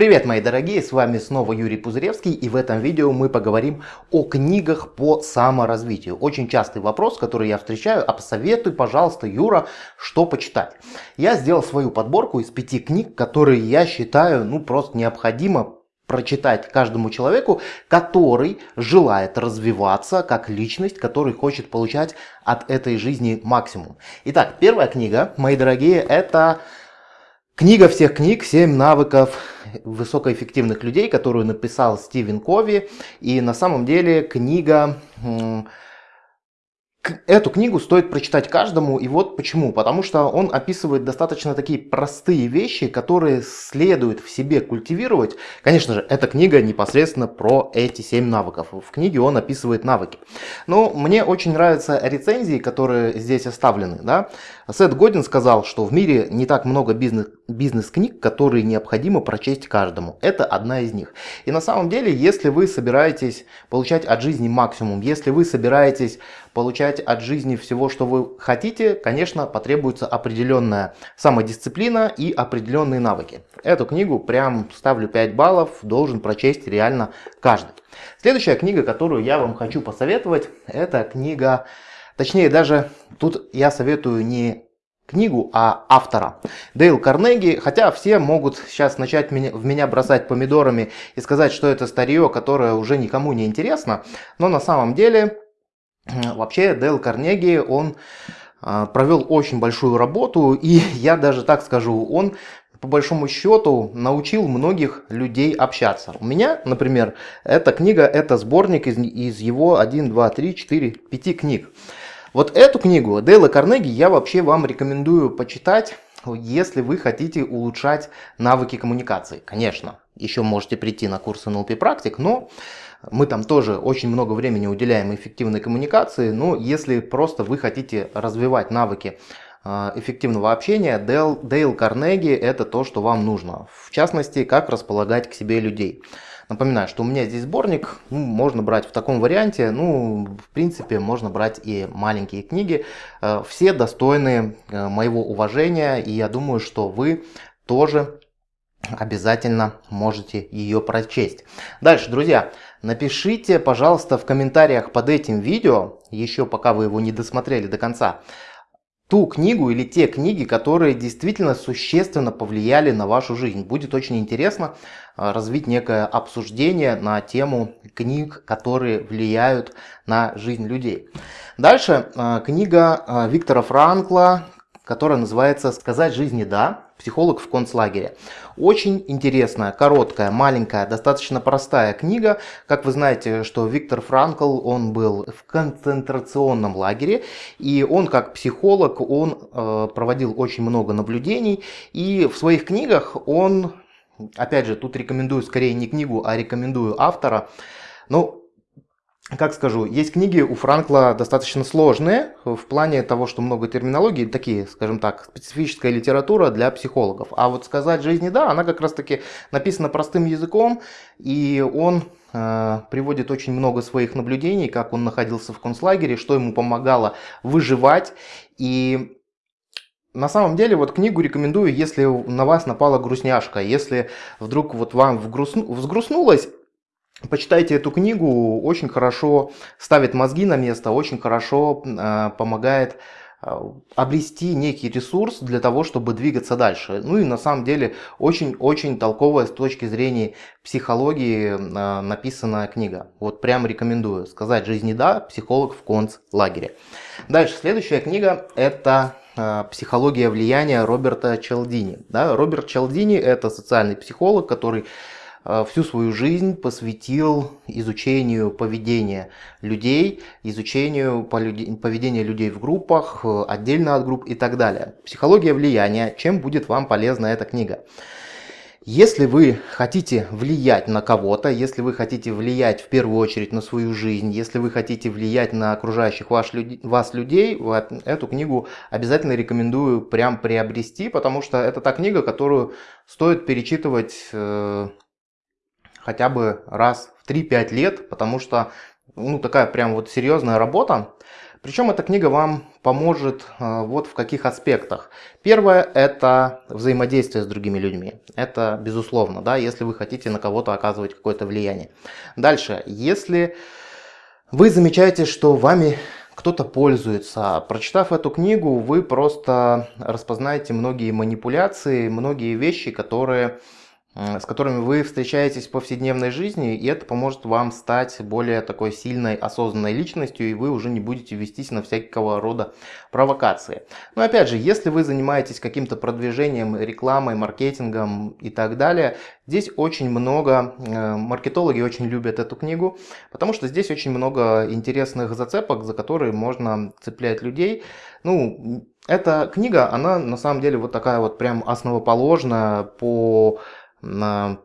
Привет, мои дорогие, с вами снова Юрий Пузыревский, и в этом видео мы поговорим о книгах по саморазвитию. Очень частый вопрос, который я встречаю, а посоветуй, пожалуйста, Юра, что почитать. Я сделал свою подборку из пяти книг, которые я считаю, ну, просто необходимо прочитать каждому человеку, который желает развиваться как личность, который хочет получать от этой жизни максимум. Итак, первая книга, мои дорогие, это Книга всех книг «7 навыков высокоэффективных людей», которую написал Стивен Кови. И на самом деле книга Эту книгу стоит прочитать каждому, и вот почему. Потому что он описывает достаточно такие простые вещи, которые следует в себе культивировать. Конечно же, эта книга непосредственно про эти 7 навыков. В книге он описывает навыки. Но мне очень нравятся рецензии, которые здесь оставлены. Да? Сет Годин сказал, что в мире не так много бизнес, бизнес-книг, которые необходимо прочесть каждому. Это одна из них. И на самом деле, если вы собираетесь получать от жизни максимум, если вы собираетесь получать от жизни всего, что вы хотите, конечно, потребуется определенная самодисциплина и определенные навыки. Эту книгу прям ставлю 5 баллов, должен прочесть реально каждый. Следующая книга, которую я вам хочу посоветовать, это книга, точнее даже тут я советую не книгу, а автора. Дейл Карнеги, хотя все могут сейчас начать в меня бросать помидорами и сказать, что это старье, которое уже никому не интересно, но на самом деле Вообще Дейл Карнеги, он а, провел очень большую работу, и я даже так скажу, он по большому счету научил многих людей общаться. У меня, например, эта книга, это сборник из, из его 1, 2, 3, 4, 5 книг. Вот эту книгу Дейла Карнеги я вообще вам рекомендую почитать, если вы хотите улучшать навыки коммуникации. Конечно, еще можете прийти на курс NLP практик, но мы там тоже очень много времени уделяем эффективной коммуникации, но если просто вы хотите развивать навыки а, эффективного общения, Дейл, Дейл Карнеги это то, что вам нужно. В частности, как располагать к себе людей. Напоминаю, что у меня здесь сборник, ну, можно брать в таком варианте, ну, в принципе, можно брать и маленькие книги. А, все достойны а, моего уважения, и я думаю, что вы тоже обязательно можете ее прочесть. Дальше, друзья, напишите, пожалуйста, в комментариях под этим видео, еще пока вы его не досмотрели до конца, ту книгу или те книги, которые действительно существенно повлияли на вашу жизнь. Будет очень интересно а, развить некое обсуждение на тему книг, которые влияют на жизнь людей. Дальше а, книга а, Виктора Франкла, которая называется «Сказать жизни да. Психолог в концлагере». Очень интересная, короткая, маленькая, достаточно простая книга. Как вы знаете, что Виктор Франкл, он был в концентрационном лагере, и он как психолог, он э, проводил очень много наблюдений, и в своих книгах он, опять же, тут рекомендую скорее не книгу, а рекомендую автора, ну, как скажу, есть книги у Франкла достаточно сложные в плане того, что много терминологии, такие, скажем так, специфическая литература для психологов. А вот сказать жизни да, она как раз таки написана простым языком, и он э, приводит очень много своих наблюдений, как он находился в концлагере, что ему помогало выживать. И на самом деле, вот книгу рекомендую, если на вас напала грустняшка, если вдруг вот вам вгрустну, взгрустнулось, Почитайте эту книгу, очень хорошо ставит мозги на место, очень хорошо э, помогает э, обрести некий ресурс для того, чтобы двигаться дальше. Ну и на самом деле очень-очень толковая с точки зрения психологии э, написанная книга. Вот прям рекомендую. Сказать жизни да, психолог в концлагере. Дальше, следующая книга это «Психология влияния» Роберта Челдини. Да, Роберт Челдини это социальный психолог, который Э, всю свою жизнь посвятил изучению поведения людей, изучению поведения людей в группах, э, отдельно от групп и так далее. Психология влияния. Чем будет вам полезна эта книга? Если вы хотите влиять на кого-то, если вы хотите влиять в первую очередь на свою жизнь, если вы хотите влиять на окружающих вас, вас людей, эту книгу обязательно рекомендую прям приобрести, потому что это та книга, которую стоит перечитывать э, хотя бы раз в 3-5 лет, потому что ну, такая прям вот серьезная работа. Причем эта книга вам поможет э, вот в каких аспектах. Первое – это взаимодействие с другими людьми. Это безусловно, да, если вы хотите на кого-то оказывать какое-то влияние. Дальше, если вы замечаете, что вами кто-то пользуется. Прочитав эту книгу, вы просто распознаете многие манипуляции, многие вещи, которые с которыми вы встречаетесь в повседневной жизни, и это поможет вам стать более такой сильной, осознанной личностью, и вы уже не будете вестись на всякого рода провокации. Но опять же, если вы занимаетесь каким-то продвижением, рекламой, маркетингом и так далее, здесь очень много, э, маркетологи очень любят эту книгу, потому что здесь очень много интересных зацепок, за которые можно цеплять людей. Ну, эта книга, она на самом деле вот такая вот прям основоположная по на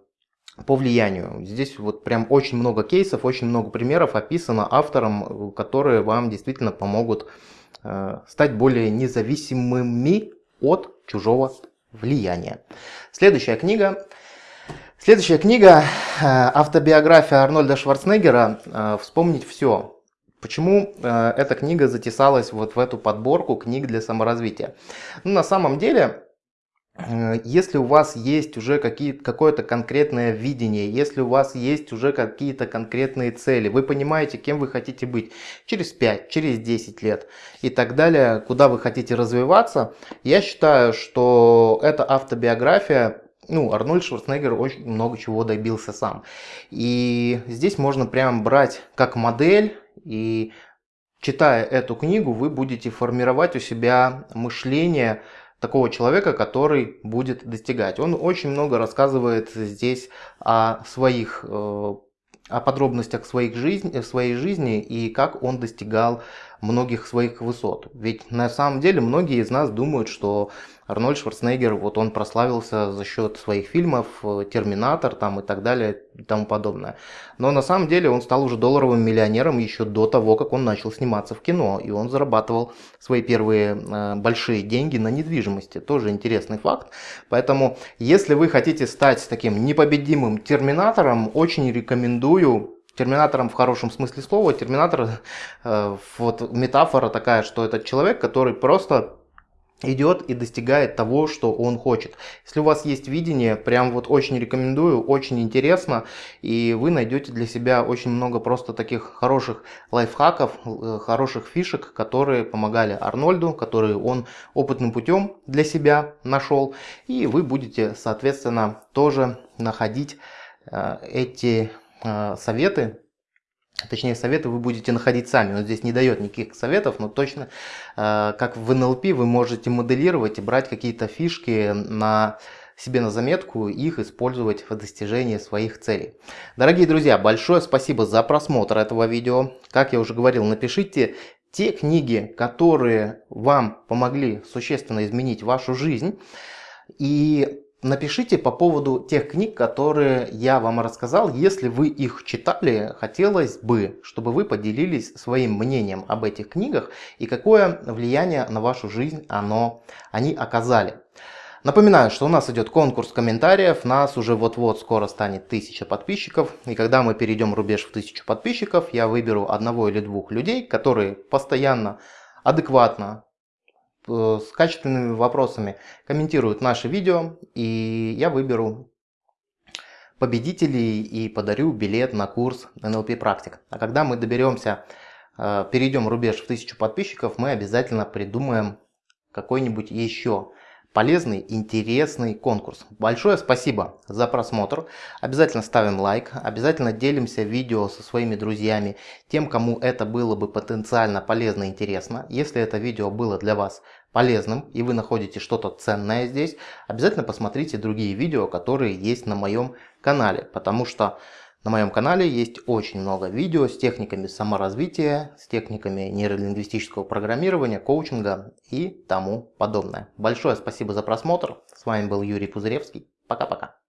по влиянию. Здесь вот прям очень много кейсов, очень много примеров описано автором, которые вам действительно помогут э, стать более независимыми от чужого влияния. Следующая книга. Следующая книга э, автобиография Арнольда Шварценеггера э, «Вспомнить все». Почему э, эта книга затесалась вот в эту подборку книг для саморазвития? Ну, на самом деле Э, если у вас есть уже какое-то конкретное видение, если у вас есть уже какие-то конкретные цели, вы понимаете, кем вы хотите быть через 5, через 10 лет и так далее, куда вы хотите развиваться, я считаю, что эта автобиография ну, Арнольд Шварценеггер очень много чего добился сам. И здесь можно прям брать как модель и читая эту книгу, вы будете формировать у себя мышление, такого человека, который будет достигать. Он очень много рассказывает здесь о своих э, о подробностях своих жизни, своей жизни и как он достигал многих своих высот. Ведь на самом деле многие из нас думают, что Арнольд Шварценеггер, вот он прославился за счет своих фильмов, э, Терминатор там и так далее и тому подобное. Но на самом деле он стал уже долларовым миллионером еще до того, как он начал сниматься в кино. И он зарабатывал свои первые э, большие деньги на недвижимости. Тоже интересный факт. Поэтому, если вы хотите стать таким непобедимым терминатором, очень рекомендую терминатором в хорошем смысле слова. Терминатор, э, вот метафора такая, что это человек, который просто идет и достигает того, что он хочет. Если у вас есть видение, прям вот очень рекомендую, очень интересно, и вы найдете для себя очень много просто таких хороших лайфхаков, э, хороших фишек, которые помогали Арнольду, которые он опытным путем для себя нашел, и вы будете, соответственно, тоже находить э, эти советы Точнее, советы вы будете находить сами. Он здесь не дает никаких советов, но точно, э, как в NLP, вы можете моделировать и брать какие-то фишки на себе на заметку их использовать в достижении своих целей. Дорогие друзья, большое спасибо за просмотр этого видео. Как я уже говорил, напишите те книги, которые вам помогли существенно изменить вашу жизнь. И Напишите по поводу тех книг, которые я вам рассказал. Если вы их читали, хотелось бы, чтобы вы поделились своим мнением об этих книгах и какое влияние на вашу жизнь оно, они оказали. Напоминаю, что у нас идет конкурс комментариев, нас уже вот-вот скоро станет 1000 подписчиков. И когда мы перейдем рубеж в 1000 подписчиков, я выберу одного или двух людей, которые постоянно, адекватно с качественными вопросами комментируют наши видео, и я выберу победителей и подарю билет на курс NLP практик. А когда мы доберемся, э, перейдем рубеж в 1000 подписчиков, мы обязательно придумаем какой-нибудь еще полезный, интересный конкурс. Большое спасибо за просмотр. Обязательно ставим лайк, обязательно делимся видео со своими друзьями, тем, кому это было бы потенциально полезно и интересно. Если это видео было для вас полезным и вы находите что-то ценное здесь, обязательно посмотрите другие видео, которые есть на моем канале, потому что на моем канале есть очень много видео с техниками саморазвития, с техниками нейролингвистического программирования, коучинга и тому подобное. Большое спасибо за просмотр. С вами был Юрий Пузыревский. Пока-пока.